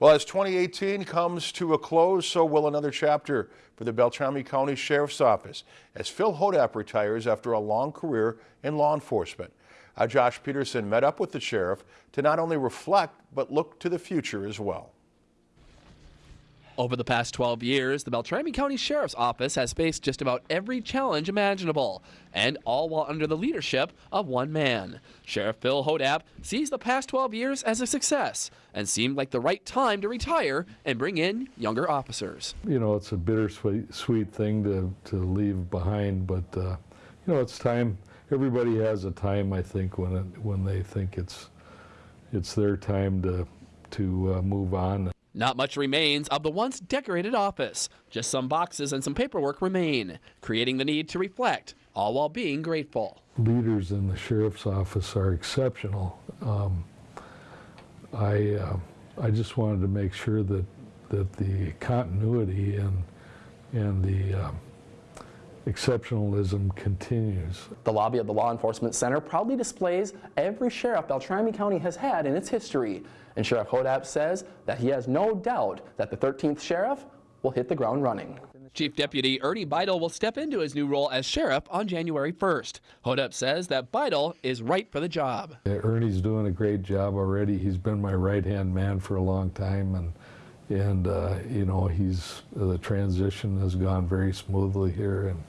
Well, as 2018 comes to a close, so will another chapter for the Beltrami County Sheriff's Office as Phil Hodapp retires after a long career in law enforcement. Uh, Josh Peterson met up with the sheriff to not only reflect, but look to the future as well. Over the past 12 years, the Beltrami County Sheriff's Office has faced just about every challenge imaginable, and all while under the leadership of one man. Sheriff Phil Hodapp sees the past 12 years as a success and seemed like the right time to retire and bring in younger officers. You know, it's a bittersweet sweet thing to, to leave behind, but, uh, you know, it's time. Everybody has a time, I think, when, it, when they think it's, it's their time to, to uh, move on. Not much remains of the once decorated office. Just some boxes and some paperwork remain, creating the need to reflect, all while being grateful. Leaders in the sheriff's office are exceptional. Um, I, uh, I just wanted to make sure that, that the continuity and, and the um, exceptionalism continues. The lobby of the Law Enforcement Center proudly displays every sheriff Beltrami County has had in its history. And Sheriff Hodapp says that he has no doubt that the 13th sheriff will hit the ground running. Chief Deputy Ernie Beitel will step into his new role as sheriff on January 1st. Hodapp says that Beitel is right for the job. Ernie's doing a great job already. He's been my right-hand man for a long time, and and uh, you know he's the transition has gone very smoothly here, and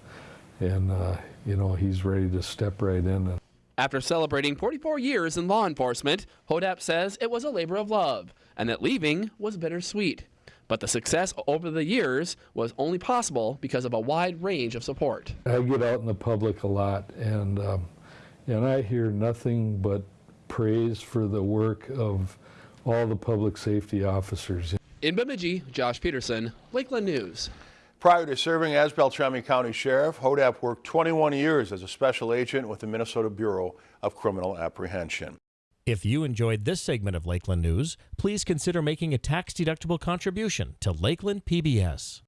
and uh, you know he's ready to step right in. And after celebrating 44 years in law enforcement, Hodapp says it was a labor of love and that leaving was bittersweet. But the success over the years was only possible because of a wide range of support. I get out in the public a lot, and um, and I hear nothing but praise for the work of all the public safety officers. In Bemidji, Josh Peterson, Lakeland News. Prior to serving as Beltrami County Sheriff, Hodapp worked 21 years as a special agent with the Minnesota Bureau of Criminal Apprehension. If you enjoyed this segment of Lakeland News, please consider making a tax-deductible contribution to Lakeland PBS.